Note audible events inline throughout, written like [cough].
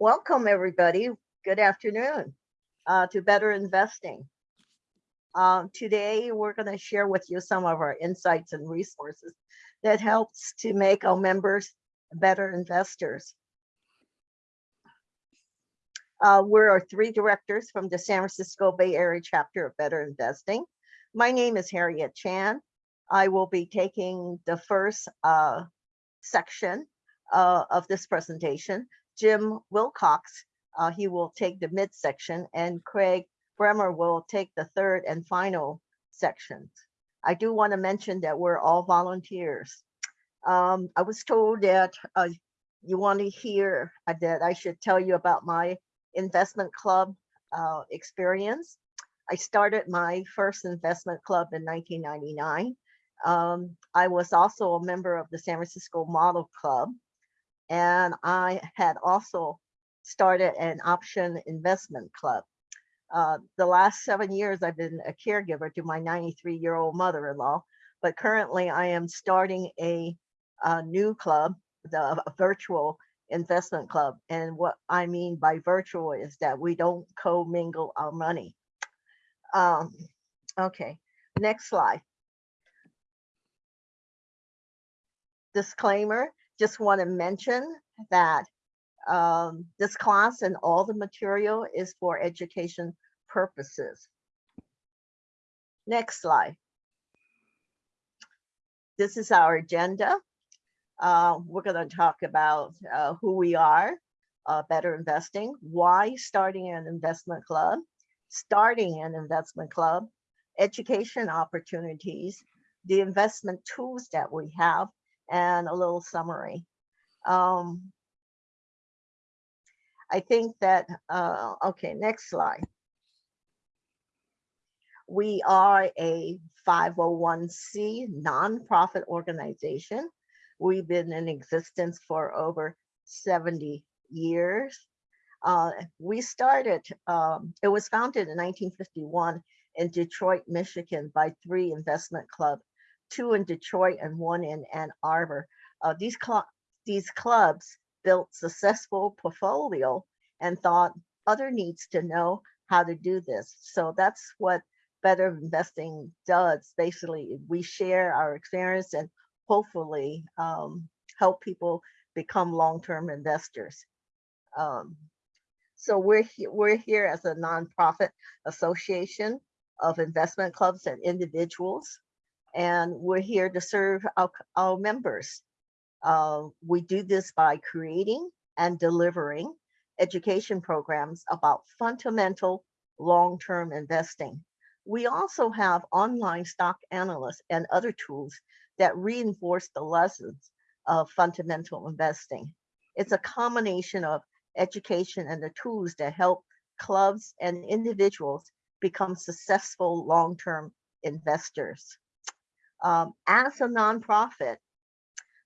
Welcome, everybody. Good afternoon uh, to Better Investing. Um, today, we're going to share with you some of our insights and resources that helps to make our members better investors. Uh, we're our three directors from the San Francisco Bay Area chapter of Better Investing. My name is Harriet Chan. I will be taking the first uh, section uh, of this presentation. Jim Wilcox, uh, he will take the midsection and Craig Bremer will take the third and final sections. I do want to mention that we're all volunteers. Um, I was told that uh, you want to hear uh, that I should tell you about my investment club uh, experience. I started my first investment club in 1999. Um, I was also a member of the San Francisco Model Club, and I had also started an option investment club. Uh, the last seven years, I've been a caregiver to my 93 year old mother in law, but currently I am starting a, a new club, the virtual investment club. And what I mean by virtual is that we don't co-mingle our money. Um, okay, next slide. Disclaimer, just want to mention that um, this class and all the material is for education purposes. Next slide. This is our agenda. Uh, we're going to talk about uh, who we are, uh, better investing, why starting an investment club, starting an investment club, education opportunities, the investment tools that we have, and a little summary. Um, I think that, uh, okay, next slide. We are a 501c nonprofit organization. We've been in existence for over 70 years. Uh, we started, um, it was founded in 1951 in Detroit, Michigan by three investment club, two in Detroit and one in Ann Arbor. Uh, these, cl these clubs built successful portfolio and thought other needs to know how to do this. So that's what better investing does. Basically, we share our experience and hopefully um, help people become long-term investors. Um, so we're, he we're here as a nonprofit association of investment clubs and individuals, and we're here to serve our, our members. Uh, we do this by creating and delivering education programs about fundamental long-term investing. We also have online stock analysts and other tools that reinforce the lessons of fundamental investing. It's a combination of education and the tools that help clubs and individuals become successful long-term investors. Um, as a nonprofit,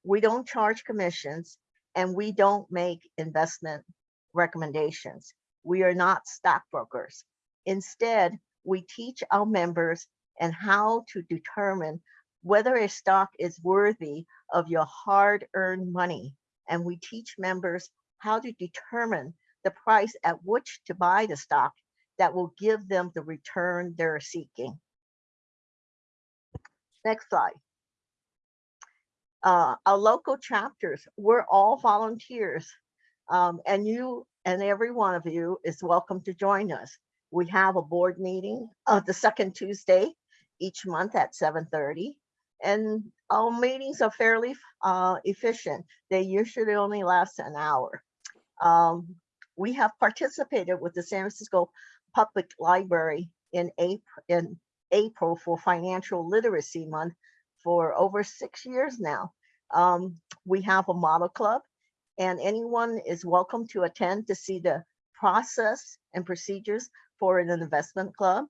we don't charge commissions and we don't make investment recommendations. We are not stockbrokers. Instead, we teach our members and how to determine whether a stock is worthy of your hard-earned money. And we teach members how to determine the price at which to buy the stock that will give them the return they're seeking. Next slide. Uh, our local chapters, we're all volunteers um, and you and every one of you is welcome to join us. We have a board meeting uh, the second Tuesday each month at 7.30. And our meetings are fairly uh, efficient. They usually only last an hour. Um, we have participated with the San Francisco Public Library in April, in April for Financial Literacy Month for over six years now. Um, we have a model club and anyone is welcome to attend to see the process and procedures for an investment club.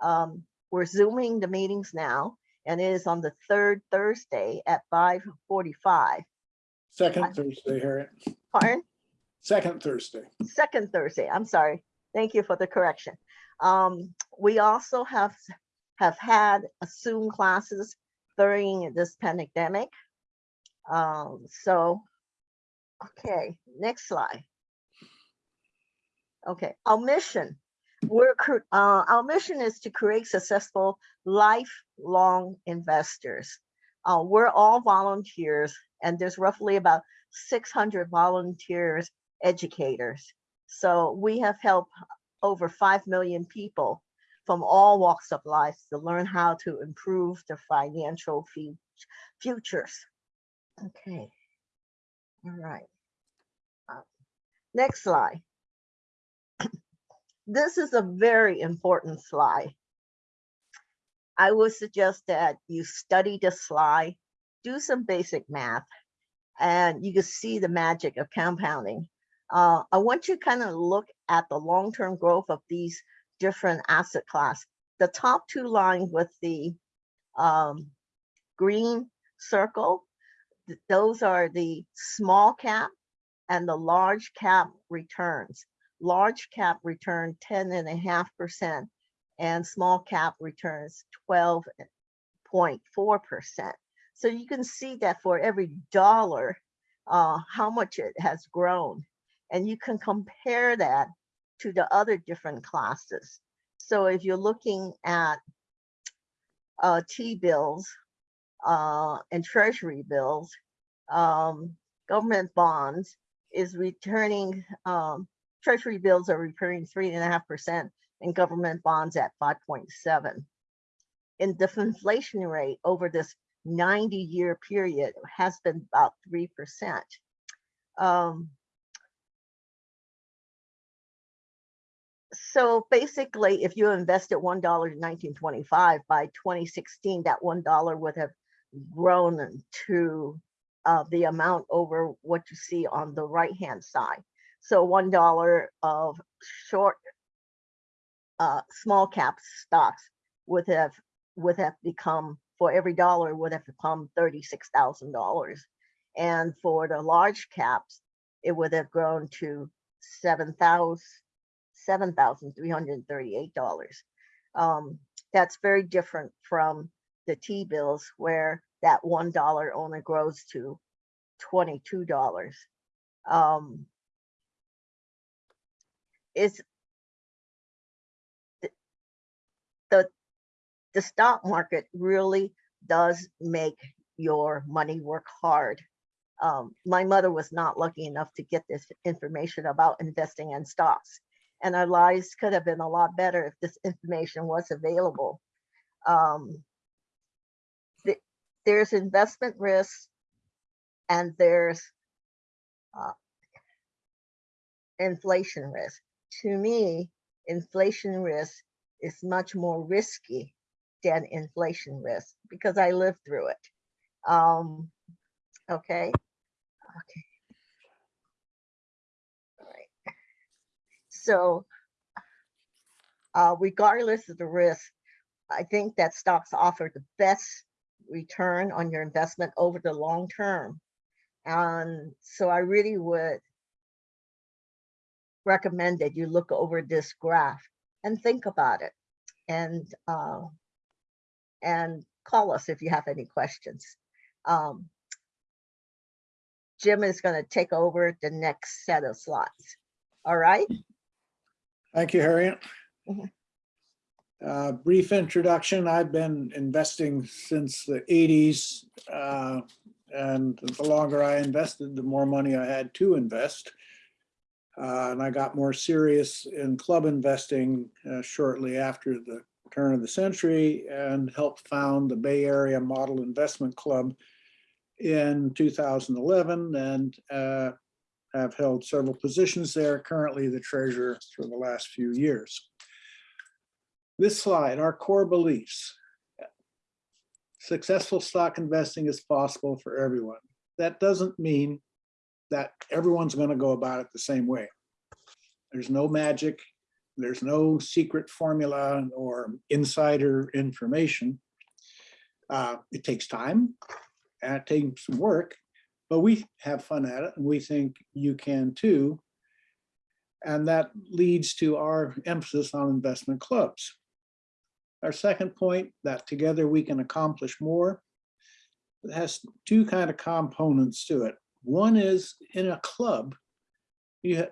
Um, we're zooming the meetings now and it is on the third Thursday at 5.45. Second Thursday, Harriet. Pardon? Second Thursday. Second Thursday, I'm sorry. Thank you for the correction. Um, we also have, have had Zoom classes during this pandemic. Um, so Okay, next slide. Okay, our mission, we're, uh, our mission is to create successful lifelong investors. Uh, we're all volunteers and there's roughly about six hundred volunteers, educators. So we have helped over five million people from all walks of life to learn how to improve their financial futures. Okay. All right. Uh, Next slide. [clears throat] This is a very important slide. I would suggest that you study the slide, do some basic math, and you can see the magic of compounding. Uh, I want you to kind of look at the long-term growth of these different asset class. The top two lines with the um, green circle, th- those are the small cap and the large cap returns. Large cap return 10 and a half percent and small cap returns 12.4 percent. So you can see that for every dollar, uh, how much it has grown. And you can compare that to the other different classes. So if you're looking at uh, T-bills uh, and treasury bills, um, government bonds is returning, um, treasury bills are returning three and a half percent and government bonds at 5.7. And the inflation rate over this 90 year period has been about 3%. Um, so basically, if you invested $1 in 1925, by 2016, that $1 would have grown to uh, the amount over what you see on the right hand side. So $1 of short uh, small cap stocks would have would have become for every dollar would have become thirty-six thousand dollars. And for the large caps, it would have grown to seven thousand seven thousand three hundred and thirty-eight dollars. Um, that's very different from the T-bills where that one dollar only grows to twenty-two dollars. Um, it's the the stock market really does make your money work hard. Um, my mother was not lucky enough to get this information about investing in stocks, and our lives could have been a lot better if this information was available. Um, th- there's investment risk, and there's uh, inflation risk. To me, inflation risk is much more risky than inflation risk because I lived through it. Um, okay. Okay. All right. So, uh, regardless of the risk, I think that stocks offer the best return on your investment over the long term. And so I really would recommend that you look over this graph and think about it and uh, and call us if you have any questions. Um, Jim is going to take over the next set of slides. All right. Thank you, Harriet. Mhm. Uh, Brief introduction. I've been investing since the eighties. uh, And the longer I invested, the more money I had to invest. Uh, And I got more serious in club investing uh, shortly after the turn of the century and helped found the Bay Area Model Investment Club in 2011 and uh, have held several positions there, currently the treasurer for the last few years. This slide, our core beliefs. Successful stock investing is possible for everyone. That doesn't mean that everyone's going to go about it the same way. There's no magic. There's no secret formula or insider information. Uh, It takes time and it takes some work, but we have fun at it and we think you can too. And that leads to our emphasis on investment clubs. Our second point, that together we can accomplish more, it has two kind of components to it. One is in a club, you,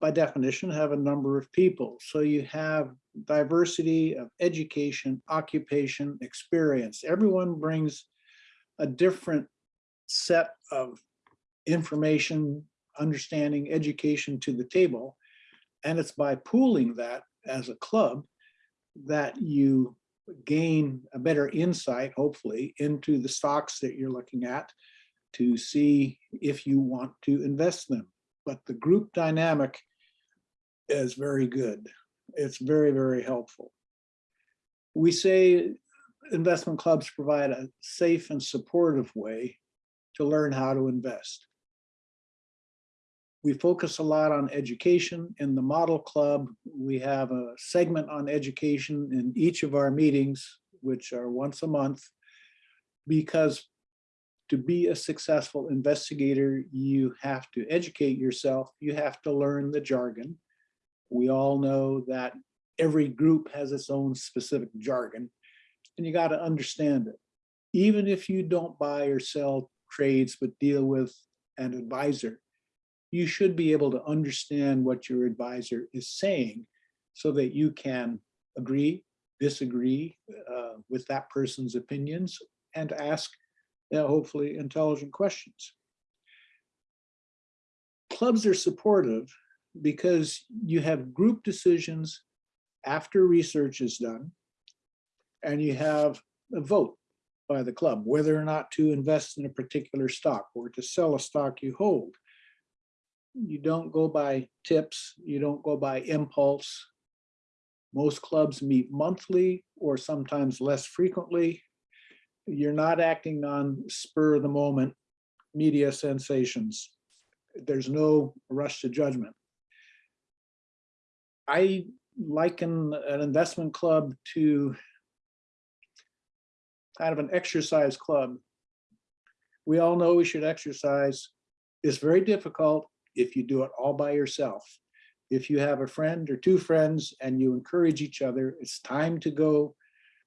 by definition, have a number of people. So you have diversity of education, occupation, experience. Everyone brings a different set of information, understanding, education to the table. And it's by pooling that as a club that you gain a better insight, hopefully, into the stocks that you're looking at to see if you want to invest them. But the group dynamic is very good. It's very, very helpful. We say investment clubs provide a safe and supportive way to learn how to invest. We focus a lot on education. In the Model Club, we have a segment on education in each of our meetings, which are once a month, because to be a successful investigator, you have to educate yourself. You have to learn the jargon. We all know that every group has its own specific jargon, and you got to understand it. Even if you don't buy or sell trades, but deal with an advisor, you should be able to understand what your advisor is saying so that you can agree, disagree uh, with that person's opinions and ask you know, hopefully intelligent questions. Clubs are supportive because you have group decisions after research is done and you have a vote by the club, whether or not to invest in a particular stock or to sell a stock you hold. You don't go by tips, you don't go by impulse. Most clubs meet monthly or sometimes less frequently. You're not acting on spur of the moment media sensations. There's no rush to judgment. I liken an investment club to kind of an exercise club. We all know we should exercise. It's very difficult if you do it all by yourself. If you have a friend or two friends and you encourage each other, it's time to go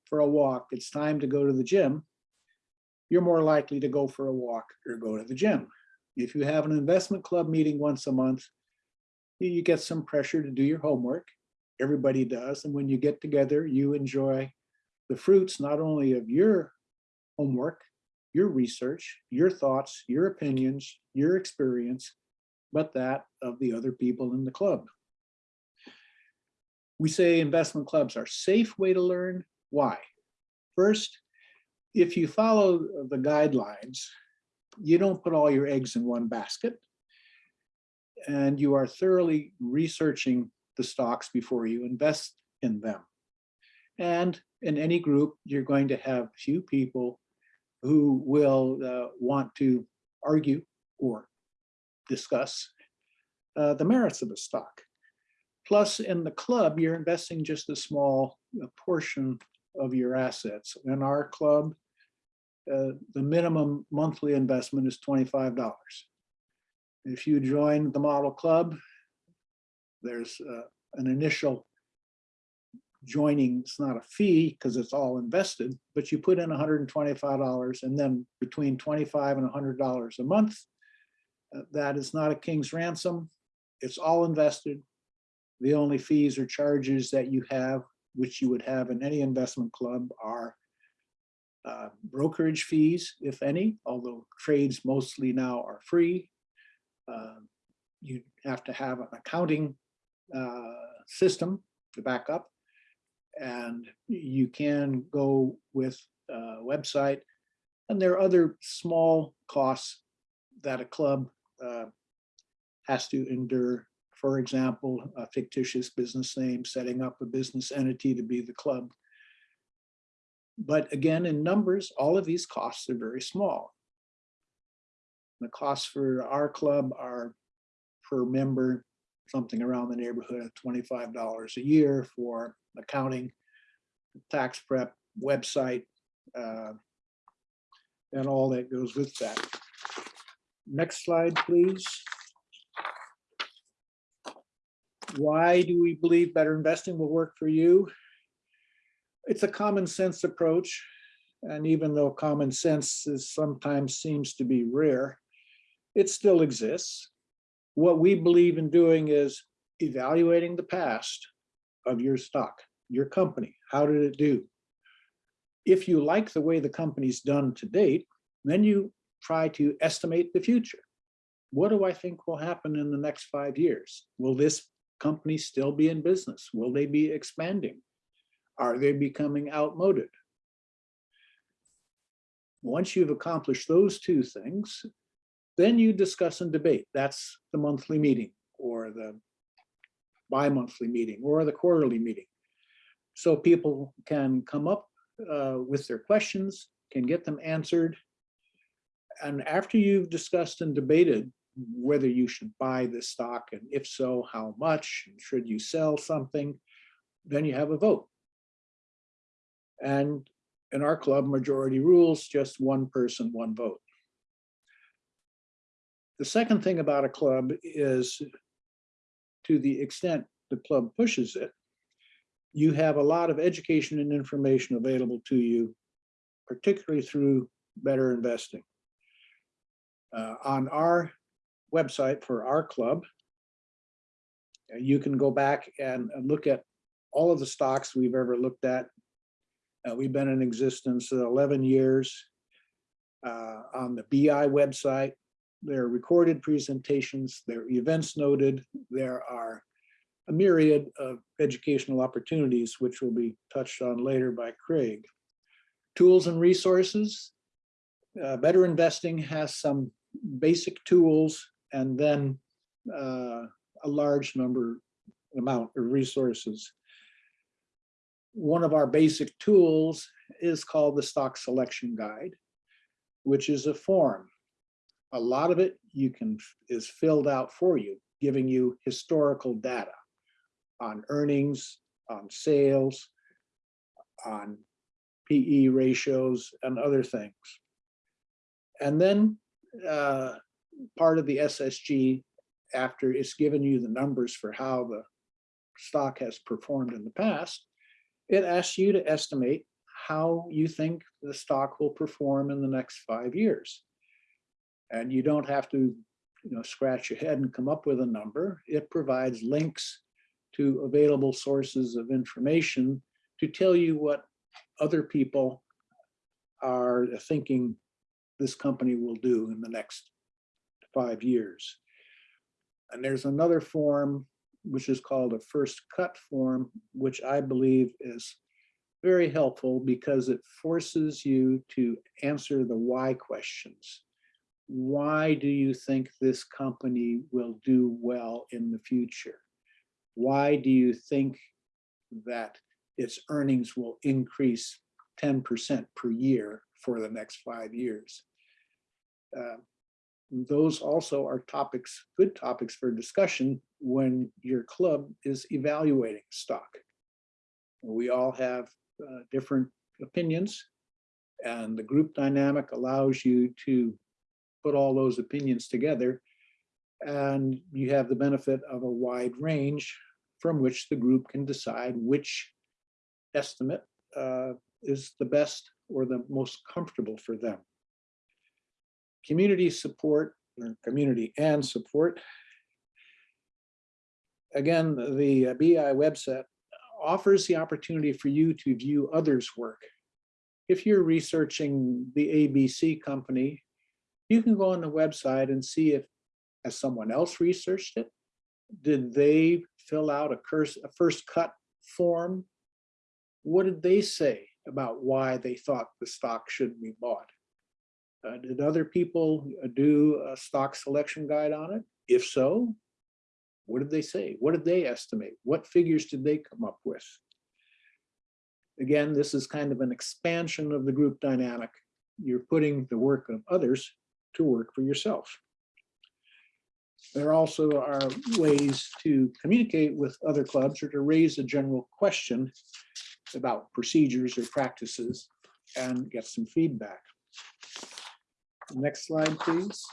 for a walk, it's time to go to the gym, you're more likely to go for a walk or go to the gym. If you have an investment club meeting once a month, you get some pressure to do your homework. Everybody does. And when you get together, you enjoy the fruits not only of your homework, your research, your thoughts, your opinions, your experience, but that of the other people in the club. We say investment clubs are safe way to learn. Why? First, if you follow the guidelines, you don't put all your eggs in one basket and you are thoroughly researching the stocks before you invest in them. And in any group, you're going to have few people who will uh, want to argue or discuss uh, the merits of a stock. Plus, in the club, you're investing just a small portion of your assets. In our club, uh, the minimum monthly investment is $25. If you join the model club, there's uh, an initial joining, it's not a fee because it's all invested, but you put in $125 and then between 25 and $100 a month, uh, that is not a king's ransom. It's all invested. The only fees or charges that you have, which you would have in any investment club are uh, brokerage fees, if any, although trades mostly now are free. Uh, you have to have an accounting uh, system to back up. And you can go with a website. And there are other small costs that a club uh, has to endure. For example, a fictitious business name, setting up a business entity to be the club. But again, in numbers, all of these costs are very small. The costs for our club are per member, something around the neighborhood of $25 a year for accounting, tax prep, website, uh, and all that goes with that. Next slide, please. Why do we believe better investing will work for you? It's a common sense approach. And even though common sense is sometimes seems to be rare, it still exists. What we believe in doing is evaluating the past of your stock, your company. How did it do? If you like the way the company's done to date, then you try to estimate the future. What do I think will happen in the next five years? Will this company still be in business? Will they be expanding? Are they becoming outmoded? Once you've accomplished those two things, then you discuss and debate. That's the monthly meeting or the bi-monthly meeting or the quarterly meeting. So people can come up uh, with their questions, can get them answered. And after you've discussed and debated whether you should buy this stock and if so, how much, and should you sell something, then you have a vote. And in our club, majority rules, just one person, one vote. The second thing about a club is to the extent the club pushes it, you have a lot of education and information available to you, particularly through better investing. Uh, on our website for our club, you can go back and and look at all of the stocks we've ever looked at. Uh, we've been in existence 11 years. Uh, on the BI website, there are recorded presentations, there are events noted, there are a myriad of educational opportunities, which will be touched on later by Craig. Tools and resources. Uh, Better Investing has some basic tools and then uh, a large number amount of resources. One of our basic tools is called the Stock Selection Guide, which is a form. A lot of it you can is filled out for you, giving you historical data on earnings, on sales, on PE ratios and other things. And then uh, part of the SSG, after it's given you the numbers for how the stock has performed in the past, it asks you to estimate how you think the stock will perform in the next five years. And you don't have to you know, scratch your head and come up with a number. It provides links to available sources of information to tell you what other people are thinking this company will do in the next five years. And there's another form, which is called a first cut form, which I believe is very helpful because it forces you to answer the why questions. Why do you think this company will do well in the future? Why do you think that its earnings will increase 10% per year for the next five years? Uh, those also are topics, good topics for discussion when your club is evaluating stock. We all have uh, different opinions and the group dynamic allows you to put all those opinions together and you have the benefit of a wide range from which the group can decide which estimate uh, is the best or the most comfortable for them community support, or community and support. Again, the BI website offers the opportunity for you to view others' work. If you're researching the ABC company, you can go on the website and see if has someone else researched it. Did they fill out a, curse, a first cut form? What did they say about why they thought the stock should be bought? Uh, did other people uh, do a stock selection guide on it? If so, what did they say? What did they estimate? What figures did they come up with? Again, this is kind of an expansion of the group dynamic. You're putting the work of others to work for yourself. There also are ways to communicate with other clubs or to raise a general question about procedures or practices and get some feedback. Next slide, please.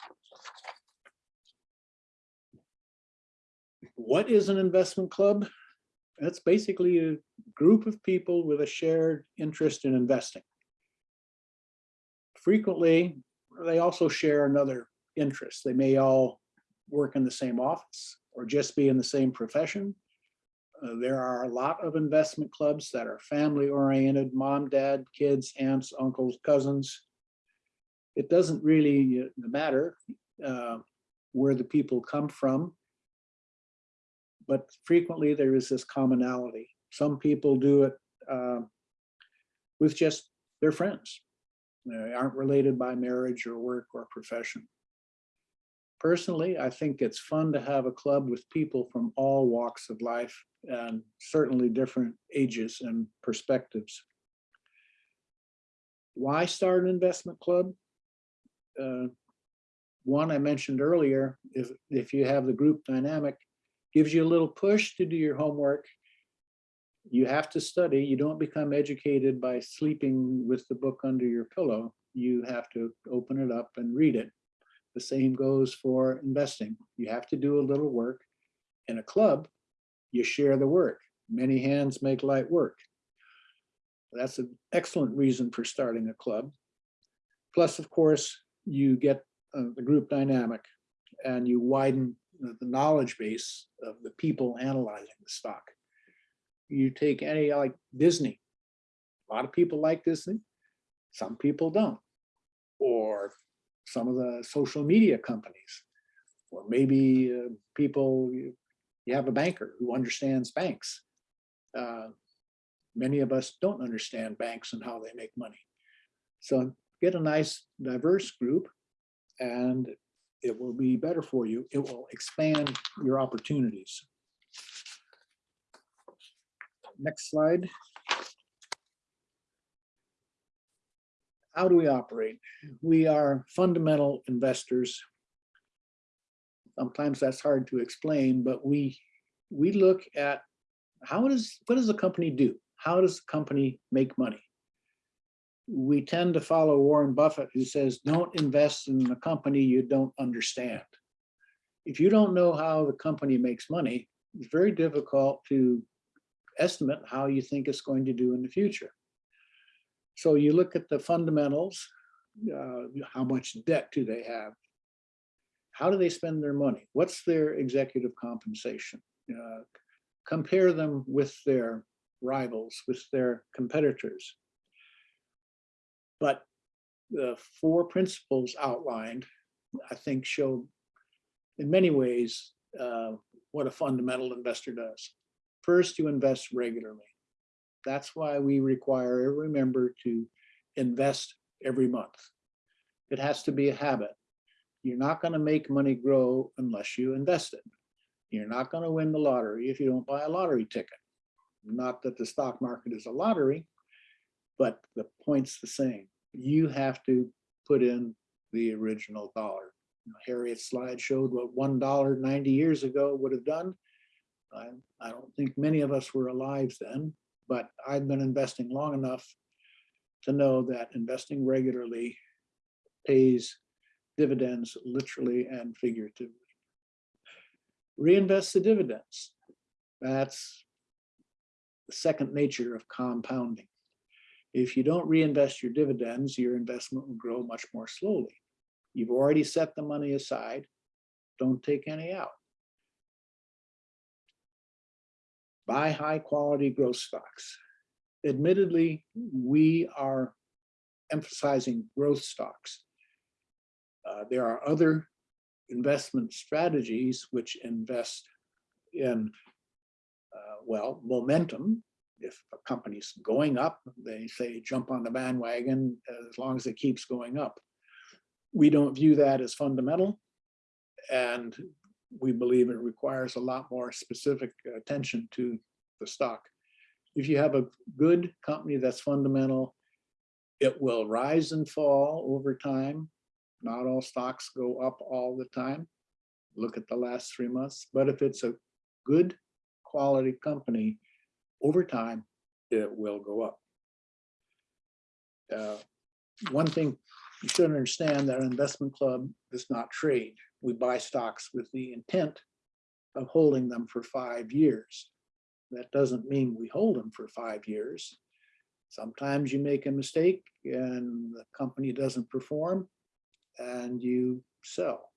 What is an investment club? That's basically a group of people with a shared interest in investing. Frequently, they also share another interest. They may all work in the same office or just be in the same profession. Uh, There are a lot of investment clubs that are family oriented, mom, dad, kids, aunts, uncles, cousins. It doesn't really uh, matter uh, where the people come from. But frequently there is this commonality. Some people do it uh, with just their friends. They aren't related by marriage or work or profession. Personally, I think it's fun to have a club with people from all walks of life and certainly different ages and perspectives. Why start an investment club? Uh, One I mentioned earlier, if, if you have the group dynamic, gives you a little push to do your homework. You have to study. You don't become educated by sleeping with the book under your pillow. You have to open it up and read it. The same goes for investing. You have to do a little work. In a club, you share the work. Many hands make light work. That's an excellent reason for starting a club. Plus, of course, you get uh, the group dynamic and you widen the the knowledge base of the people analyzing the stock. You take any like Disney. A lot of people like Disney. Some people don't. Or some of the social media companies. Or maybe uh, people, you you have a banker who understands banks. Uh, Many of us don't understand banks and how they make money. So get a nice diverse group and it will be better for you. It will expand your opportunities. Next slide. How do we operate? We are fundamental investors. Sometimes that's hard to explain, but we, we look at how does, what does the company do? How does the company make money? we tend to follow Warren Buffett, who says, don't invest in a company you don't understand. If you don't know how the company makes money, it's very difficult to estimate how you think it's going to do in the future. So you look at the fundamentals, uh, how much debt do they have? How do they spend their money? What's their executive compensation? Uh, compare them with their rivals, with their competitors. But the four principles outlined, I think, show in many ways uh, what a fundamental investor does. First, you invest regularly. That's why we require every member to invest every month. It has to be a habit. You're not going to make money grow unless you invest it. You're not going to win the lottery if you don't buy a lottery ticket. Not that the stock market is a lottery, but the point's the same. You have to put in the original dollar. Harriet's slide showed what one dollar 90 years ago would have done. I, I don't think many of us were alive then, but I've been investing long enough to know that investing regularly pays dividends literally and figuratively. Reinvest the dividends. That's the second nature of compounding. If you don't reinvest your dividends, your investment will grow much more slowly. You've already set the money aside. Don't take any out. Buy high quality growth stocks. Admittedly, we are emphasizing growth stocks. Uh, there are other investment strategies which invest in, uh, well, momentum, if a company's going up, they say jump on the bandwagon as long as it keeps going up. We don't view that as fundamental. And we believe it requires a lot more specific attention to the stock. If you have a good company that's fundamental, it will rise and fall over time. Not all stocks go up all the time. Look at the last three months. But if it's a good quality company, over time, it will go up. Uh, One thing you should understand that an investment club does not trade. We buy stocks with the intent of holding them for five years. That doesn't mean we hold them for five years. Sometimes you make a mistake and the company doesn't perform and you sell.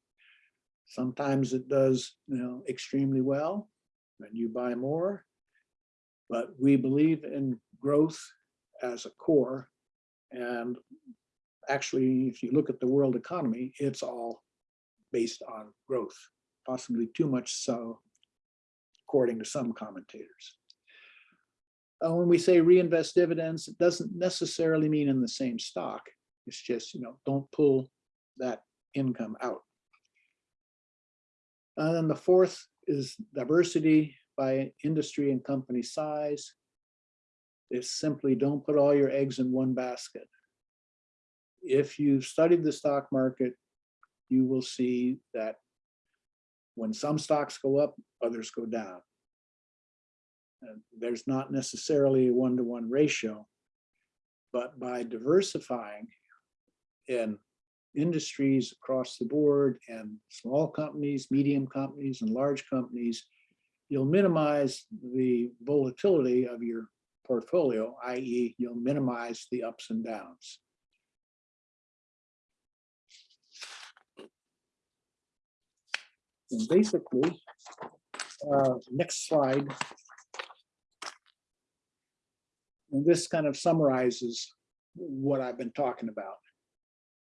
Sometimes it does, you know, extremely well, and you buy more. But we believe in growth as a core. And actually, if you look at the world economy, it's all based on growth, possibly too much so, according to some commentators. Uh, when we say reinvest dividends, it doesn't necessarily mean in the same stock. It's just, you know, don't pull that income out. And then the fourth is diversity by industry and company size. It's simply don't put all your eggs in one basket. If you've studied the stock market, you will see that when some stocks go up, others go down. And there's not necessarily a one-to-one ratio, but by diversifying in industries across the board and small companies, medium companies, and large companies, you'll minimize the volatility of your portfolio, i.e. you'll minimize the ups and downs. And basically, uh, next slide. And this kind of summarizes what I've been talking about.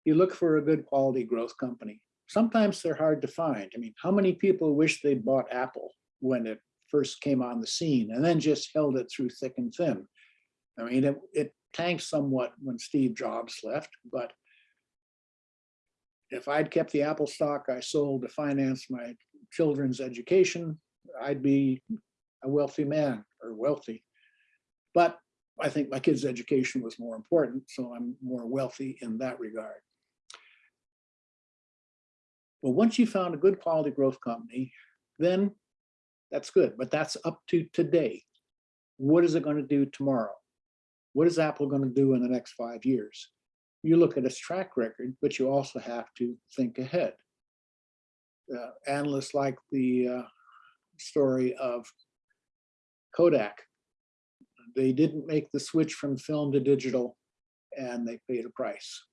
You look for a good quality growth company. Sometimes they're hard to find. I mean, how many people wish they'd bought Apple when it first came on the scene and then just held it through thick and thin? I mean, it, it tanked somewhat when Steve Jobs left, but if I'd kept the Apple stock I sold to finance my children's education, I'd be a wealthy man or wealthy. But I think my kids' education was more important, so I'm more wealthy in that regard. But once you found a good quality growth company, then that's good, but that's up to today. What is it going to do tomorrow? What is Apple going to do in the next five years? You look at its track record, but you also have to think ahead. Uh, analysts like the uh, story of Kodak. They didn't make the switch from film to digital and they paid a price.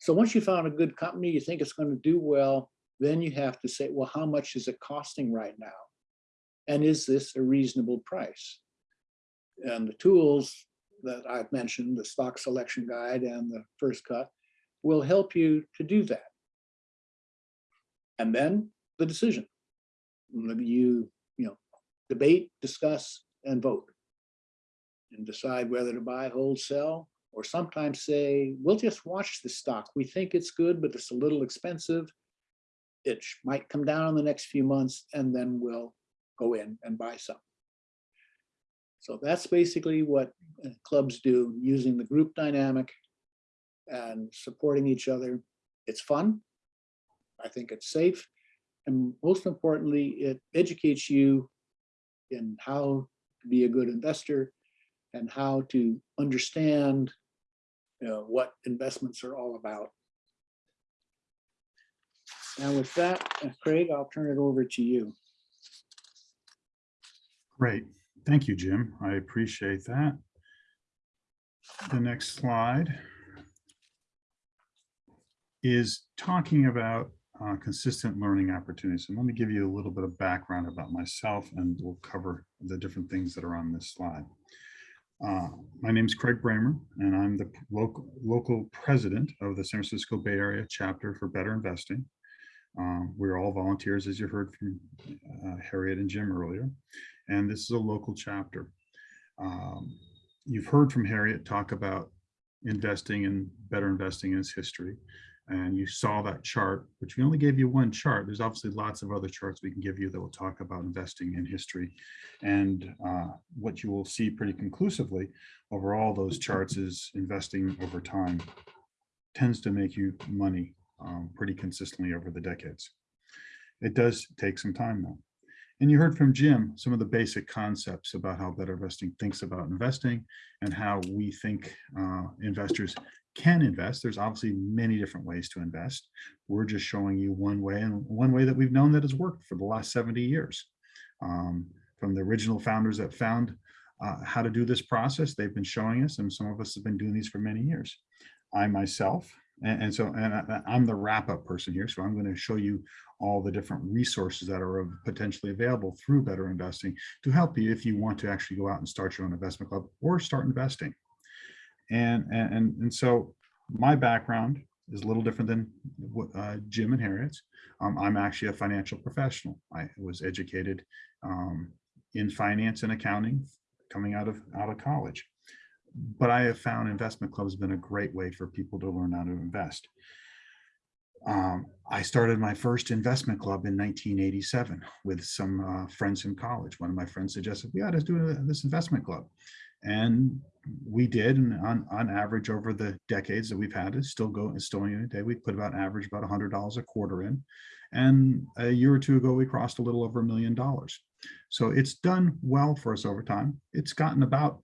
So once you found a good company, you think it's going to do well, then you have to say, well, how much is it costing right now? And is this a reasonable price? And the tools that I've mentioned, the stock selection guide and the first cut, will help you to do that. And then the decision. You, you know, debate, discuss, and vote. And decide whether to buy, hold, sell, or sometimes say, we'll just watch the stock. We think it's good, but it's a little expensive. It might come down in the next few months, and then we'll go in and buy some. So that's basically what uh, clubs do, using the group dynamic and supporting each other. It's fun. I think it's safe. And most importantly, it educates you in how to be a good investor and how to understand you know, what investments are all about. And with that, Craig, I'll turn it over to you. Great. Thank you, Jim. I appreciate that. The next slide is talking about uh, consistent learning opportunities. And let me give you a little bit of background about myself and we'll cover the different things that are on this slide. Uh, my name is Craig Bramer and I'm the local, local president of the San Francisco Bay Area chapter for Better Investing. Um, we're all volunteers, as you heard from uh, Harriet and Jim earlier, and this is a local chapter. Um, you've heard from Harriet talk about investing and better investing in its history. And you saw that chart, which we only gave you one chart. There's obviously lots of other charts we can give you that will talk about investing in history. And uh, what you will see pretty conclusively over all those charts is investing over time tends to make you money um, pretty consistently over the decades. It does take some time though. And you heard from Jim some of the basic concepts about how Better Investing thinks about investing and how we think uh, investors can invest. There's obviously many different ways to invest. We're just showing you one way and one way that we've known that has worked for the last 70 years. Um, from the original founders that found uh, how to do this process, they've been showing us and some of us have been doing these for many years. I myself And, and so, and I, I'm the wrap-up person here, so I'm going to show you all the different resources that are potentially available through Better Investing to help you if you want to actually go out and start your own investment club or start investing. And, and, and- so my background is a little different than uh, Jim and Harriet's. Um, I'm actually a financial professional. I was educated um, in finance and accounting coming out of out of college. But I have found investment clubs have been a great way for people to learn how to invest. Um, I started my first investment club in 1987 with some uh, friends in college. One of my friends suggested we ought to do a- this investment club. And we did, and on, on average over the decades that we've had it, still go, it's still in a day, we put about average about hundred dollars a quarter in. And a year or two ago, we crossed a little over a million dollars. So it's done well for us over time. It's gotten about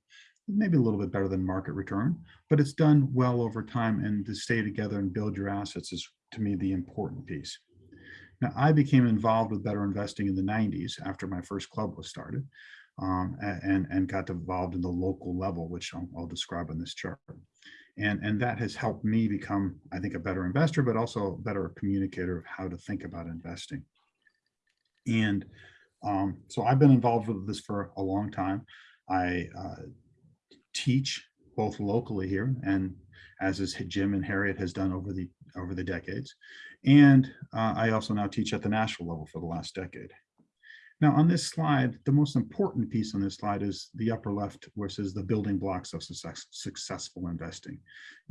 maybe a little bit better than market return, but it's done well over time and to stay together and build your assets is to me the important piece. Now, I became involved with better investing in the 90s after my first club was started um, and, and got involved in the local level, which I'll, I'll describe on this chart. And, and that has helped me become, I think, a better investor, but also a better communicator of how to think about investing. And um, so I've been involved with this for a long time. I uh, teach both locally here and as is Jim and Harriet has done over the over the decades. And uh, I also now teach at the national level for the last decade. Now on this slide, the most important piece on this slide is the upper left where it says the building blocks of success, successful investing.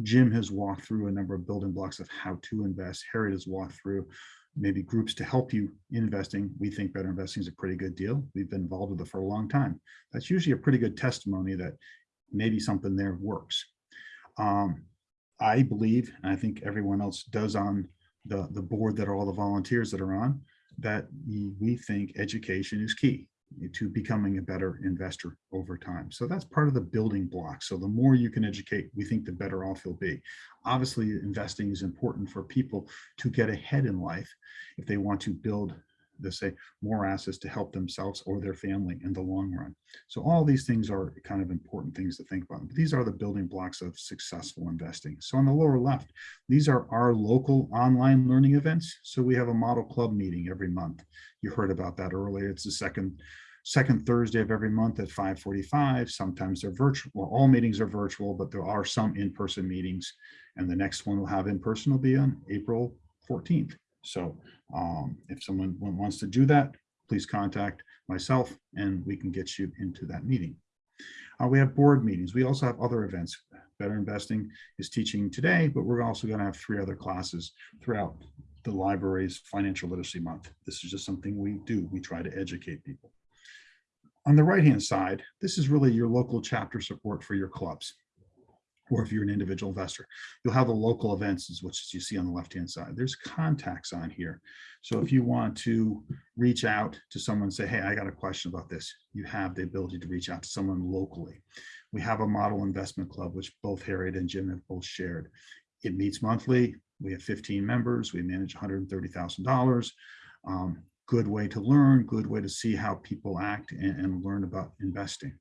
Jim has walked through a number of building blocks of how to invest. Harriet has walked through maybe groups to help you in investing. We think better investing is a pretty good deal. We've been involved with it for a long time. That's usually a pretty good testimony that maybe something there works. Um, I believe, and I think everyone else does on the, the board that are all the volunteers that are on, that we think education is key to becoming a better investor over time. So that's part of the building block. So the more you can educate, we think the better off you'll be. Obviously, investing is important for people to get ahead in life if they want to build, let's say, more assets to help themselves or their family in the long run. So all these things are kind of important things to think about. But these are the building blocks of successful investing. So on the lower left, these are our local online learning events. So we have a model club meeting every month. You heard about that earlier. It's the second second Thursday of every month at 5:45. Sometimes they're virtual. Well, all meetings are virtual, but there are some in-person meetings. And the next one we'll have in person will be on April 14th. So um, if someone wants to do that, please contact myself and we can get you into that meeting. Uh, we have board meetings. We also have other events. Better Investing is teaching today, but we're also going to have three other classes throughout the library's financial literacy month. This is just something we do. We try to educate people. On the right-hand side, this is really your local chapter support for your clubs. Or if you're an individual investor, you'll have the local events, what you see on the left-hand side. There's contacts on here. So if you want to reach out to someone, say, hey, I got a question about this, you have the ability to reach out to someone locally. We have a model investment club, which both Harriet and Jim have both shared. It meets monthly. We have 15 members. We manage $130,000. Um, good way to learn, good way to see how people act and, and learn about investing.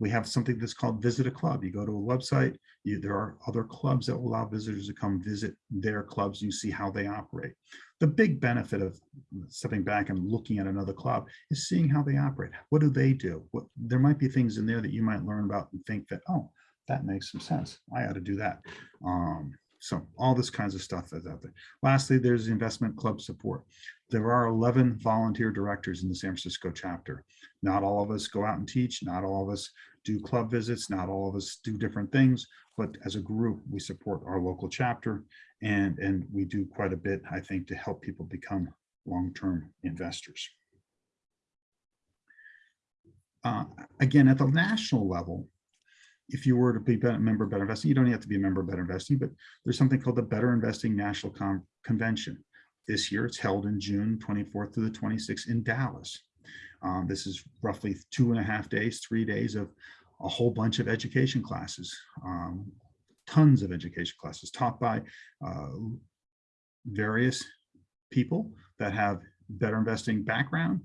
We have something that's called Visit a Club. You go to a website, you, there are other clubs that will allow visitors to come visit their clubs. You see how they operate. The big benefit of stepping back and looking at another club is seeing how they operate. What do they do? What there might be things in there that you might learn about and think that, oh, that makes some sense. I ought to do that. Um, so all this kinds of stuff is out there. Lastly, there's investment club support. There are 11 volunteer directors in the San Francisco chapter. Not all of us go out and teach. Not all of us do club visits. Not all of us do different things. But as a group, we support our local chapter and, and we do quite a bit, I think, to help people become long-term investors. Uh, again, at the national level, if you were to be a member of Better Investing, you don't have to be a member of Better Investing, but there's something called the Better Investing National Con Convention. This year, it's held in June 24th to the 26th in Dallas. Um, this is roughly two and a half days, three days of a whole bunch of education classes, um, tons of education classes taught by uh, various people that have better investing background,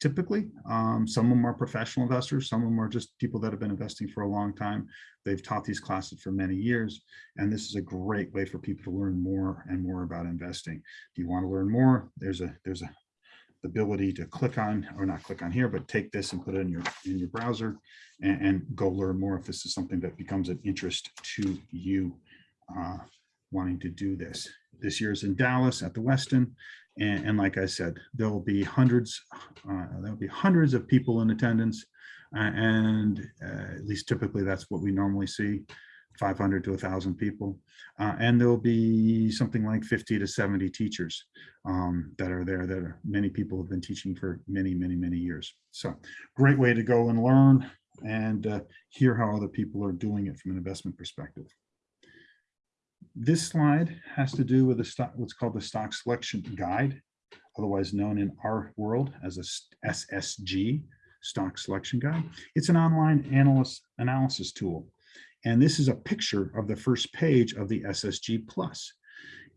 typically. Um, some of them are professional investors, some of them are just people that have been investing for a long time. They've taught these classes for many years, and this is a great way for people to learn more and more about investing. If you want to learn more, there's a there's a the ability to click on or not click on here, but take this and put it in your in your browser and, and go learn more if this is something that becomes an interest to you uh, wanting to do this. This year is in Dallas at the Westin. And, and like I said, there will be hundreds, uh, there'll be hundreds of people in attendance. uh, and uh, at least typically that's what we normally see, 500 to 1,000 people. Uh, and there'll be something like 50 to 70 teachers um, that are there that are, many people have been teaching for many, many, many years. So great way to go and learn and uh, hear how other people are doing it from an investment perspective. This slide has to do with the stock, what's called the stock selection guide, otherwise known in our world as a SSG, stock selection guide. It's an online analyst analysis tool. And this is a picture of the first page of the SSG Plus.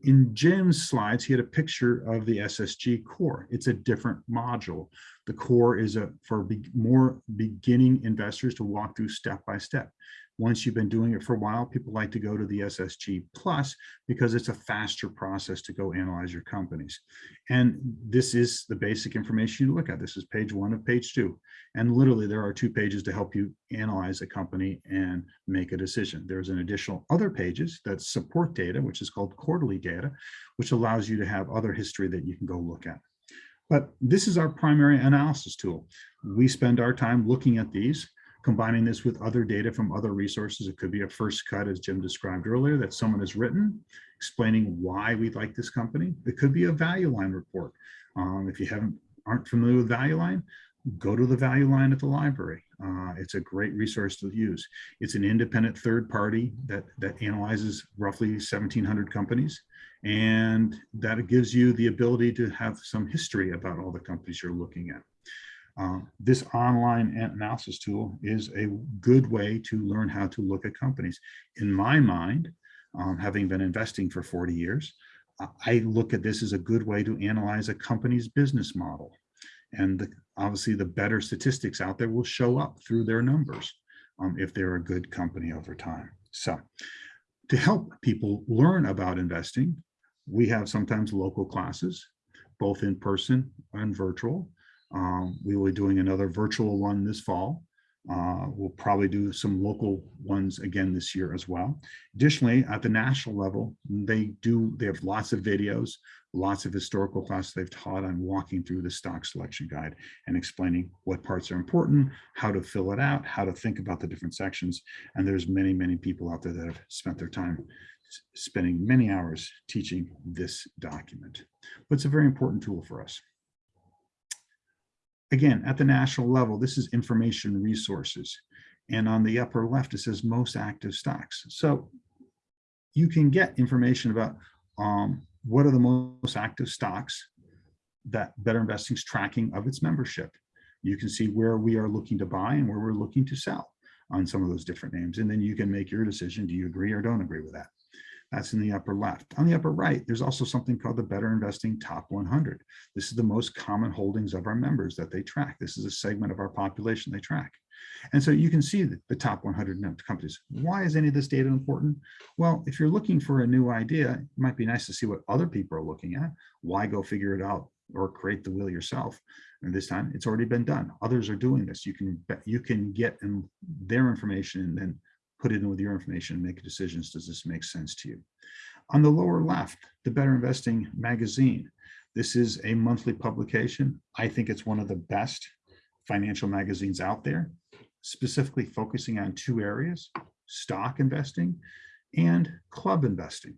In Jim's slides, he had a picture of the SSG core. It's a different module. The core is a for be, more beginning investors to walk through step by step. Once you've been doing it for a while, people like to go to the SSG Plus because it's a faster process to go analyze your companies. And this is the basic information you look at. This is page one of page two. And literally there are two pages to help you analyze a company and make a decision. There's an additional other pages that support data, which is called quarterly data, which allows you to have other history that you can go look at. But this is our primary analysis tool. We spend our time looking at these combining this with other data from other resources. It could be a first cut, as Jim described earlier, that someone has written, explaining why we like this company. It could be a value line report. Um, if you haven't aren't familiar with value line, go to the value line at the library. Uh, it's a great resource to use. It's an independent third party that, that analyzes roughly 1,700 companies. And that gives you the ability to have some history about all the companies you're looking at. Uh, this online analysis tool is a good way to learn how to look at companies. In my mind, um, having been investing for 40 years, I look at this as a good way to analyze a company's business model. And the, obviously the better statistics out there will show up through their numbers um, if they're a good company over time. So to help people learn about investing, we have sometimes local classes, both in person and virtual. Um, we will be doing another virtual one this fall. Uh, we'll probably do some local ones again this year as well. Additionally, at the national level, they do, they have lots of videos, lots of historical classes they've taught on walking through the stock selection guide and explaining what parts are important, how to fill it out, how to think about the different sections. And there's many, many people out there that have spent their time spending many hours teaching this document. But it's a very important tool for us. Again, at the national level, this is information resources. And on the upper left, it says most active stocks. So you can get information about um, what are the most active stocks that Better Investing is tracking of its membership. You can see where we are looking to buy and where we're looking to sell on some of those different names. And then you can make your decision. Do you agree or don't agree with that? That's in the upper left. On the upper right, there's also something called the Better Investing Top 100. This is the most common holdings of our members that they track. This is a segment of our population they track. And so you can see the, top 100 companies. Why is any of this data important? Well, if you're looking for a new idea, it might be nice to see what other people are looking at. Why go figure it out or create the wheel yourself? And this time it's already been done. Others are doing this. You can you can get their information and then put it in with your information and make decisions. Does this make sense to you? On the lower left, the Better Investing magazine. This is a monthly publication. I think it's one of the best financial magazines out there, specifically focusing on two areas, stock investing and club investing.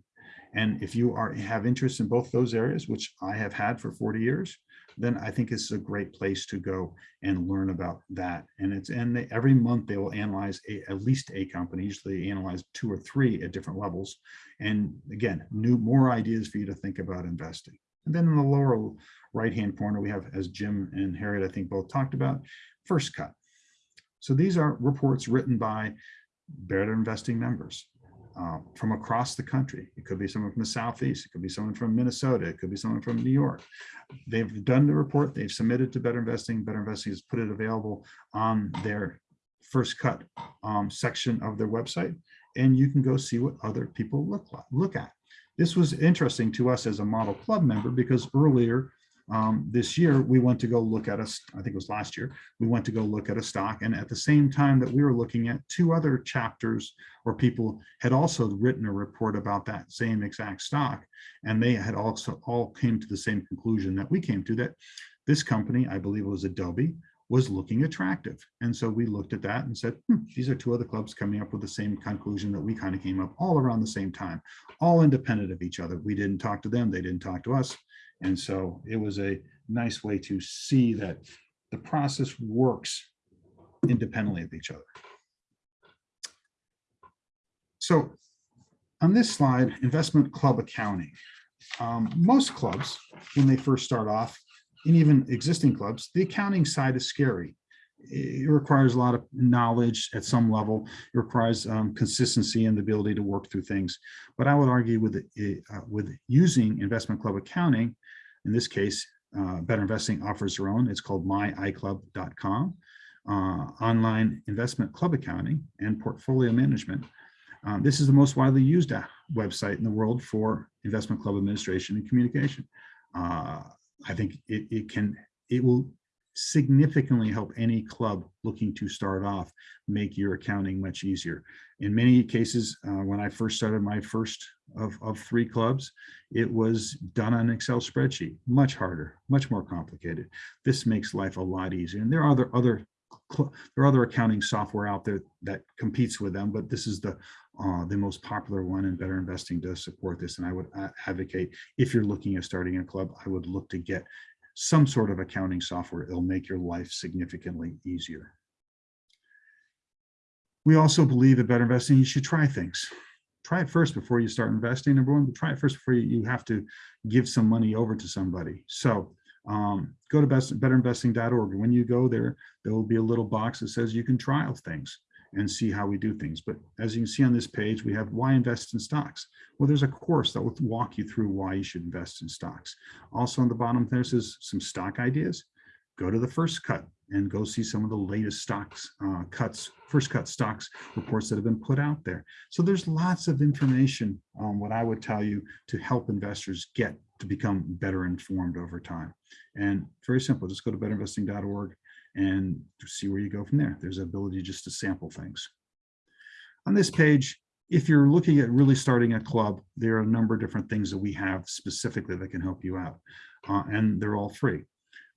And if you are have interest in both those areas, which I have had for 40 years, then I think it's a great place to go and learn about that. And it's and they, every month they will analyze a, at least a company. Usually analyze two or three at different levels. And again, new more ideas for you to think about investing. And then in the lower right-hand corner, we have, as Jim and Harriet, I think both talked about, first cut. So these are reports written by Better Investing members. Uh, from across the country. It could be someone from the Southeast, it could be someone from Minnesota, it could be someone from New York. They've done the report, they've submitted to Better Investing, Better Investing has put it available on their first cut um, section of their website, and you can go see what other people look like, look at. This was interesting to us as a model club member because earlier um, this year, we went to go look at us, I think it was last year, we went to go look at a stock. And at the same time that we were looking at two other chapters or people had also written a report about that same exact stock. And they had also all came to the same conclusion that we came to that this company, I believe it was Adobe, was looking attractive. And so we looked at that and said, "Hmm, these are two other clubs coming up with the same conclusion that we kind of came up all around the same time, all independent of each other. We didn't talk to them, they didn't talk to us. And so it was a nice way to see that the process works independently of each other. So on this slide, investment club accounting. Um, most clubs, when they first start off, and even existing clubs, the accounting side is scary. It requires a lot of knowledge at some level. It requires um, consistency and the ability to work through things. But I would argue with, uh, with using investment club accounting, in this case, uh, Better Investing offers their own. It's called myiclub.com, uh, online investment club accounting and portfolio management. Um, this is the most widely used website in the world for investment club administration and communication. Uh, I think it, it can, it will significantly help any club looking to start off make your accounting much easier. In many cases, uh, when I first started my first of, of three clubs, it was done on an Excel spreadsheet, much harder, much more complicated. This makes life a lot easier. And there are other, other there are other accounting software out there that competes with them, but this is the uh, the most popular one and Better Investing does support this. And I would advocate if you're looking at starting a club, I would look to get some sort of accounting software. It'll make your life significantly easier. We also believe that Better Investing, you should try things. Try it first before you start investing, number one, but try it first before you, have to give some money over to somebody. So um, go to best, betterinvesting.org. When you go there, there will be a little box that says you can trial things and see how we do things. But as you can see on this page, we have why invest in stocks. Well, there's a course that will walk you through why you should invest in stocks. Also on the bottom, there says some stock ideas. Go to the first cut and go see some of the latest stocks uh, cuts, first cut stocks reports that have been put out there. So there's lots of information on what I would tell you to help investors get to become better informed over time. And very simple, just go to betterinvesting.org and see where you go from there. There's the ability just to sample things. On this page, if you're looking at really starting a club, there are a number of different things that we have specifically that can help you out. Uh, and they're all free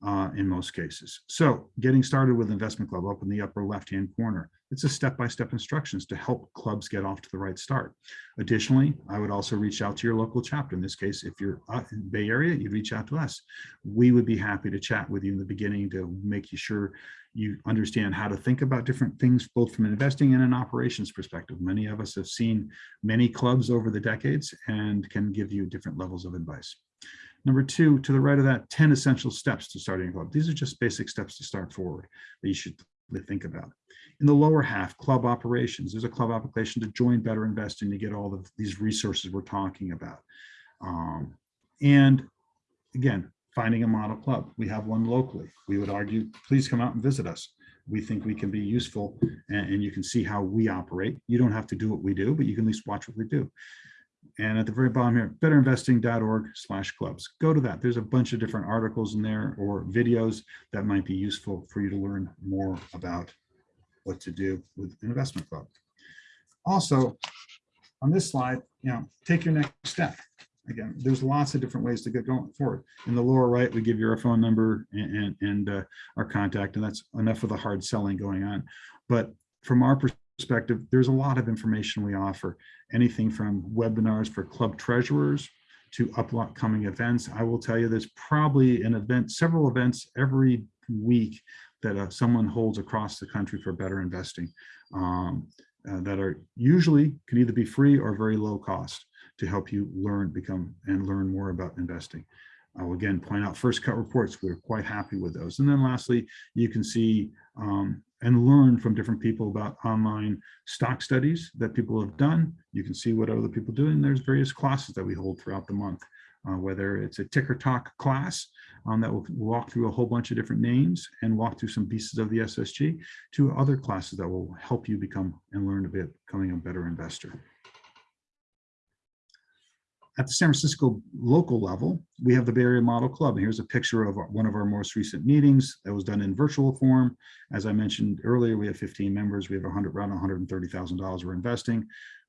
uh, in most cases. So getting started with Investment Club up in the upper left-hand corner, it's a step-by-step -step instructions to help clubs get off to the right start. Additionally, I would also reach out to your local chapter. In this case, if you're uh, in Bay Area, you'd reach out to us. We would be happy to chat with you in the beginning to make you sure you understand how to think about different things, both from an investing and an operations perspective. Many of us have seen many clubs over the decades and can give you different levels of advice. Number two, to the right of that, 10 essential steps to starting a club. These are just basic steps to start forward that you should think about. In the lower half, club operations. There's a club application to join Better Investing to get all of these resources we're talking about. Um, and again, finding a model club. We have one locally. We would argue, please come out and visit us. We think we can be useful and, and you can see how we operate. You don't have to do what we do, but you can at least watch what we do. And at the very bottom here, betterinvesting.org slash clubs. Go to that. There's a bunch of different articles in there or videos that might be useful for you to learn more about what to do with an investment club. Also, on this slide, you know, take your next step. Again, there's lots of different ways to get going forward. In the lower right, we give you our phone number and, and, and uh, our contact, and that's enough of the hard selling going on. But from our perspective, there's a lot of information we offer, anything from webinars for club treasurers to upcoming events. I will tell you there's probably an event, several events every week that uh, someone holds across the country for better investing um, uh, that are usually can either be free or very low cost to help you learn, become and learn more about investing. I will again point out first cut reports. We're quite happy with those. And then lastly, you can see um, and learn from different people about online stock studies that people have done. You can see what other people do, and there's various classes that we hold throughout the month, uh, whether it's a ticker talk class um, that will walk through a whole bunch of different names and walk through some pieces of the SSG to other classes that will help you become and learn a bit becoming a better investor. At the San Francisco local level, we have the Bay Area Model Club. And here's a picture of one of our most recent meetings that was done in virtual form. As I mentioned earlier, we have 15 members. We have 100, around $130,000 we're investing.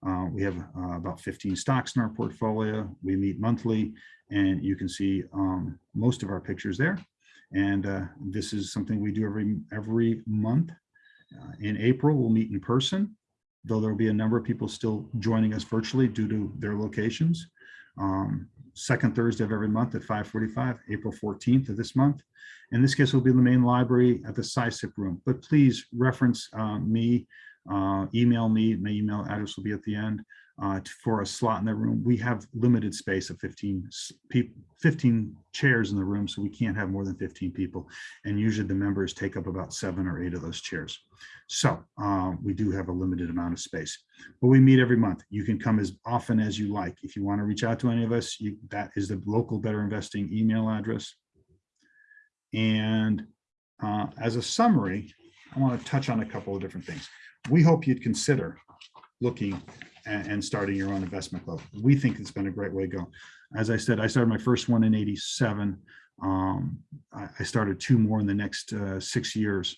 Uh, we have uh, about 15 stocks in our portfolio. We meet monthly and you can see um, most of our pictures there. And uh, this is something we do every, every month. Uh, in April, we'll meet in person, though there'll be a number of people still joining us virtually due to their locations. Um, second Thursday of every month at 5:45, April 14th of this month. In this case, it will be in the main library at the SISIP room, but please reference uh, me, uh, email me, my email address will be at the end uh, for a slot in the room. We have limited space of 15 people, 15 chairs in the room, so we can't have more than 15 people. And usually the members take up about seven or eight of those chairs. So uh, we do have a limited amount of space, but we meet every month. You can come as often as you like. If you want to reach out to any of us, you, that is the local Better Investing email address. And uh, as a summary, I want to touch on a couple of different things. We hope you'd consider looking and, starting your own investment club. We think it's been a great way to go. As I said, I started my first one in 87. Um, I, I started two more in the next uh, six years.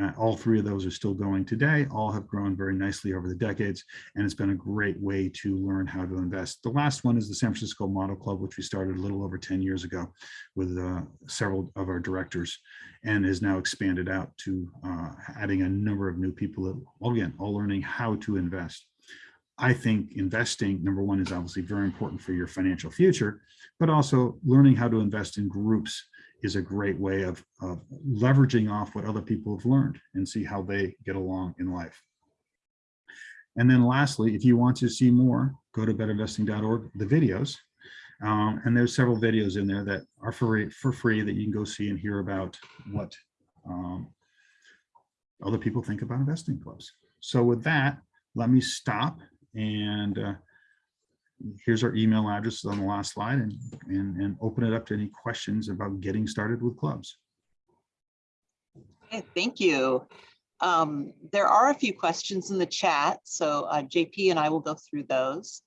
Uh, all three of those are still going today. All have grown very nicely over the decades, and it's been a great way to learn how to invest. The last one is the San Francisco Model Club, which we started a little over 10 years ago with uh, several of our directors and is now expanded out to uh, adding a number of new people, that, all again, all learning how to invest. I think investing, number one, is obviously very important for your financial future, but also learning how to invest in groups is a great way of, of leveraging off what other people have learned and see how they get along in life. And then lastly, if you want to see more, go to betterinvesting.org, the videos. Um, and there's several videos in there that are for, for free that you can go see and hear about what um, other people think about investing clubs. So with that, let me stop and uh, here's our email address on the last slide and, and, and open it up to any questions about getting started with clubs. Okay, Thank you. Um, There are a few questions in the chat, so uh, JP and I will go through those.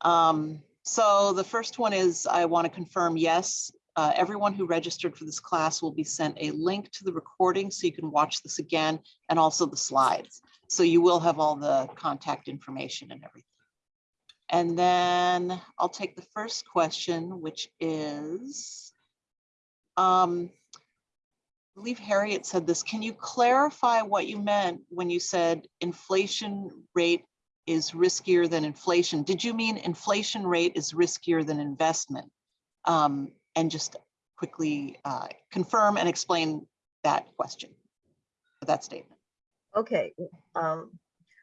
Um, So the first one is, I want to confirm, yes, uh, everyone who registered for this class will be sent a link to the recording so you can watch this again and also the slides. So you will have all the contact information and everything. And then I'll take the first question, which is, um, I believe Harriet said this. Can you clarify what you meant when you said inflation rate is riskier than inflation? Did you mean inflation rate is riskier than investment? Um, and just quickly uh, confirm and explain that question, that statement. Okay, um,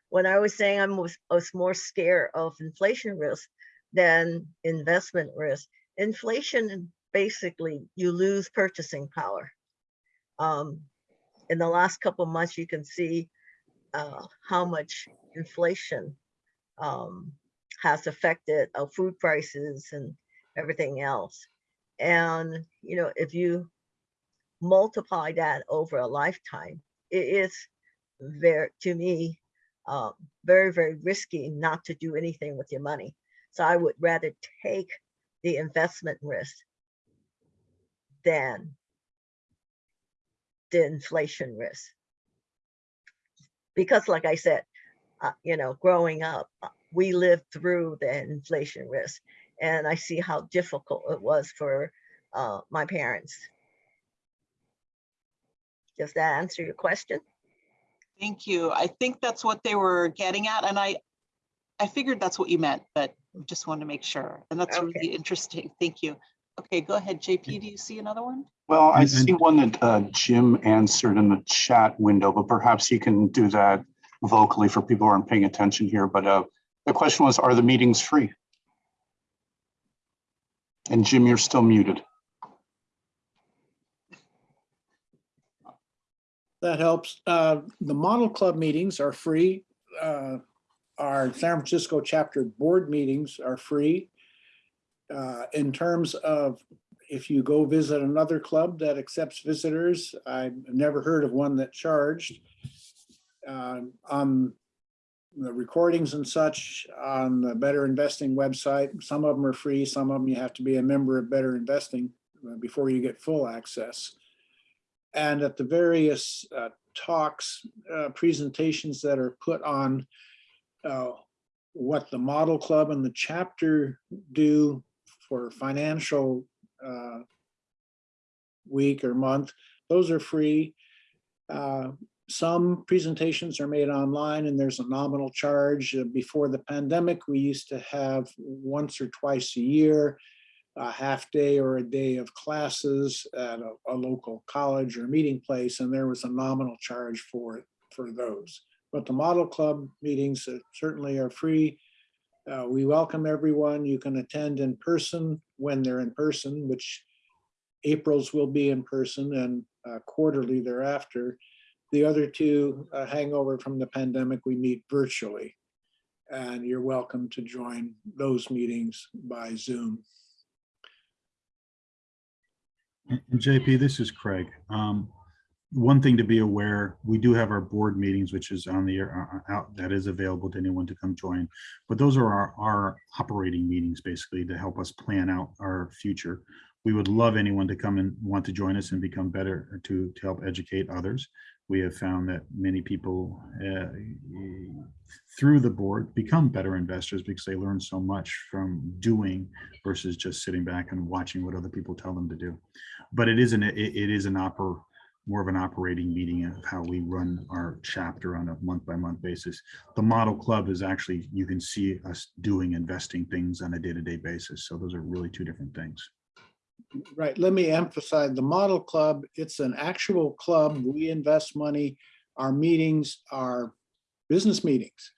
when I was saying I'm was, was more scared of inflation risk than investment risk. Inflation, basically, you lose purchasing power. Um, in the last couple months, you can see uh, how much inflation um, has affected uh, food prices and everything else. And you know, if you multiply that over a lifetime, it is very, to me, uh, very, very risky not to do anything with your money. So I would rather take the investment risk than the inflation risk. Because like I said, uh, you know, growing up, uh, we lived through the inflation risk and I see how difficult it was for uh, my parents. Does that answer your question? Thank you. I think that's what they were getting at, and I, I figured that's what you meant, but just wanted to make sure. And that's Okay. really interesting. Thank you. Okay, go ahead, JP. Do you see another one? Well, I see one that uh, Jim answered in the chat window, but perhaps you can do that vocally for people who aren't paying attention here. But uh, the question was, are the meetings free? And Jim, you're still muted. That helps. Uh, The Model Club meetings are free. Uh, Our San Francisco chapter board meetings are free. Uh, In terms of if you go visit another club that accepts visitors, I've never heard of one that charged. Uh, On the recordings and such on the Better Investing website, some of them are free, some of them you have to be a member of Better Investing uh, before you get full access. And at the various uh, talks, uh, presentations that are put on uh, what the model club and the chapter do for financial uh, week or month, those are free. Uh, Some presentations are made online and there's a nominal charge. Before the pandemic, we used to have once or twice a year a half day or a day of classes at a, a local college or meeting place, and there was a nominal charge for, for those. But the Model Club meetings certainly are free. Uh, we welcome everyone. You can attend in person when they're in person, which April's will be in person and uh, quarterly thereafter. The other two uh, hangover from the pandemic, we meet virtually. And you're welcome to join those meetings by Zoom. And JP, this is Craig. Um, One thing to be aware, we do have our board meetings, which is on the, air uh, out, that is available to anyone to come join. But those are our, our operating meetings, basically, to help us plan out our future. We would love anyone to come and want to join us and become better to, to help educate others. We have found that many people uh, through the board become better investors because they learn so much from doing versus just sitting back and watching what other people tell them to do. But it isn't, it, it is an oper, more of an operating meeting of how we run our chapter on a month by month basis. The model club is actually, you can see us doing investing things on a day-to-day basis. So those are really two different things. Right, let me emphasize, the model club, it's an actual club. We invest money. Our meetings are business meetings.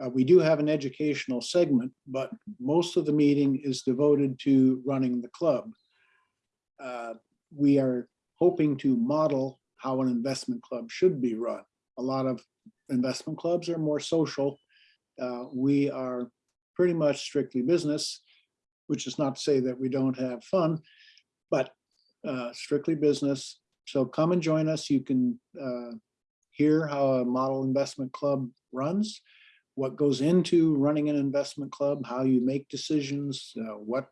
Uh, we do have an educational segment, but most of the meeting is devoted to running the club. Uh, We are hoping to model how an investment club should be run. A lot of investment clubs are more social. Uh, We are pretty much strictly business, which is not to say that we don't have fun, but uh, strictly business. So come and join us. You can uh, hear how a model investment club runs, what goes into running an investment club, how you make decisions, uh, what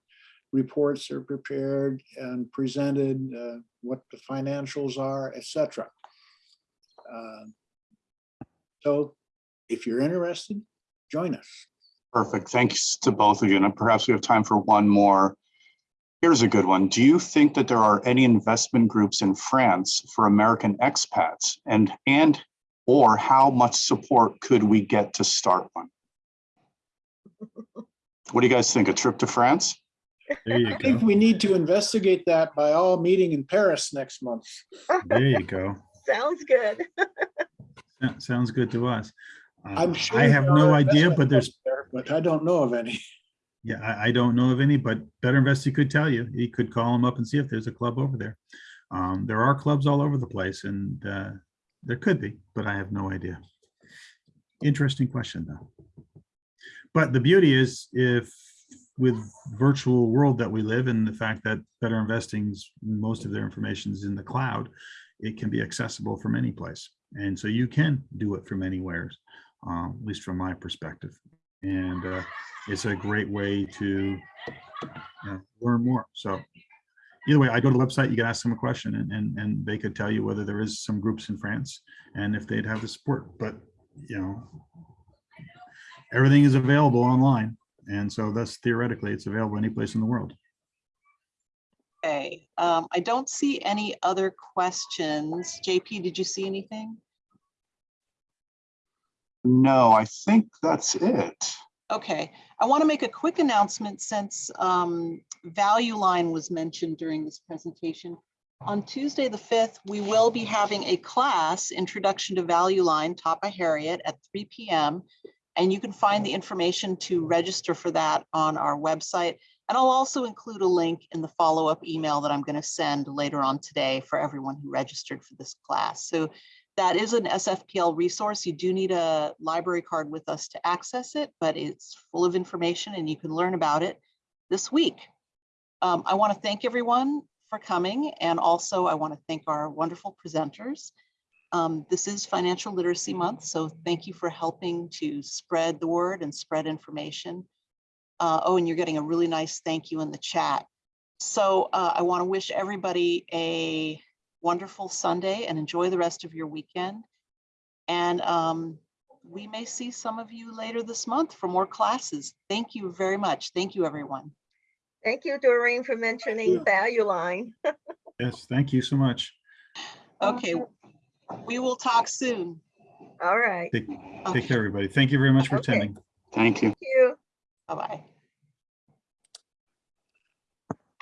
reports are prepared and presented, uh, what the financials are, etc. Uh, So if you're interested, join us. Perfect. Thanks to both of you. And perhaps we have time for one more. Here's a good one. Do you think that there are any investment groups in France for American expats? And, and, or how much support could we get to start one? What do you guys think? A trip to France? There you I think we need to investigate that by all meeting in Paris next month. There you go. [laughs] Sounds good. [laughs] Sounds good to us. Uh, I'm sure. I have no idea, but there's there, But I don't know of any. Yeah, I, I don't know of any, but Better Investor could tell you. He could call them up and see if there's a club over there. Um, there are clubs all over the place and, uh, there could be, but I have no idea. Interesting question though. But the beauty is if with virtual world that we live in, the fact that Better Investing's, most of their information is in the cloud, it can be accessible from any place. And so you can do it from anywhere, um, at least from my perspective. And, uh, it's a great way to uh, learn more. So either way, I go to the website, you can ask them a question and, and, and they could tell you whether there is some groups in France and if they'd have the support, but you know, everything is available online. And so thus theoretically, it's available any place in the world. Okay, um, I don't see any other questions. JP, did you see anything? No, I think that's it. Okay, I want to make a quick announcement since um, Value Line was mentioned during this presentation. On Tuesday, the 5th, we will be having a class, Introduction to Value Line, taught by Harriet at 3 PM. And you can find the information to register for that on our website. And I'll also include a link in the follow-up email that I'm going to send later on today for everyone who registered for this class. So That is an SFPL resource. You do need a library card with us to access it, but it's full of information and you can learn about it this week. Um, I want to thank everyone for coming and also I want to thank our wonderful presenters. Um, this is Financial Literacy Month, so thank you for helping to spread the word and spread information. Uh, oh, and you're getting a really nice thank you in the chat. So uh, I want to wish everybody a wonderful Sunday and enjoy the rest of your weekend. And um, we may see some of you later this month for more classes. Thank you very much. Thank you, everyone. Thank you, Doreen, for mentioning you. value line. [laughs] Yes, thank you so much. Okay, we will talk soon. All right. Take, Okay, care, everybody. Thank you very much for Okay. attending. Thank you. Thank you. bye-bye.